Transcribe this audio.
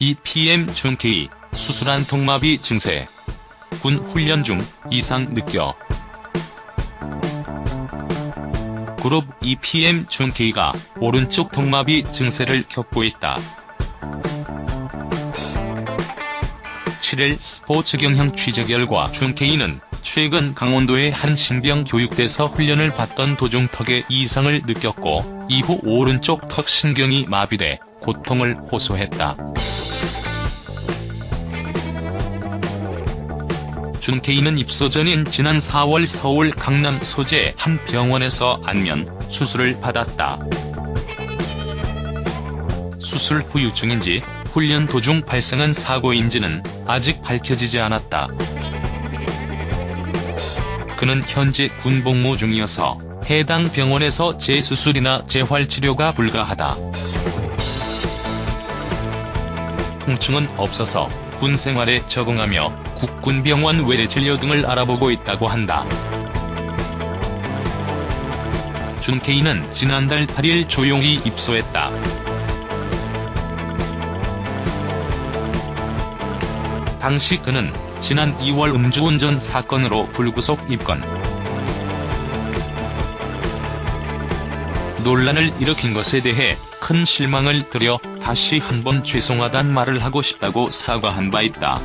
EPM 준케이, 수술한 통마비 증세. 군 훈련 중 이상 느껴. 그룹 EPM 준케이가 오른쪽 통마비 증세를 겪고 있다. 7일 스포츠 경향 취재 결과 준케이는 최근 강원도의 한 신병 교육대에서 훈련을 받던 도중 턱에 이상을 느꼈고 이후 오른쪽 턱 신경이 마비돼 고통을 호소했다. 준케이는 입소 전인 지난 4월 서울 강남 소재 한 병원에서 안면 수술을 받았다. 수술 후 유증인지 훈련 도중 발생한 사고인지는 아직 밝혀지지 않았다. 그는 현재 군복무 중이어서 해당 병원에서 재수술이나 재활치료가 불가하다. 통증은 없어서 군 생활에 적응하며 국군병원 외래 진료 등을 알아보고 있다고 한다. 준케이는 지난달 8일 조용히 입소했다. 당시 그는 지난 2월 음주운전 사건으로 불구속 입건. 논란을 일으킨 것에 대해 큰 실망을 드려 다시 한번 죄송하단 말을 하고 싶다고 사과한 바 있다.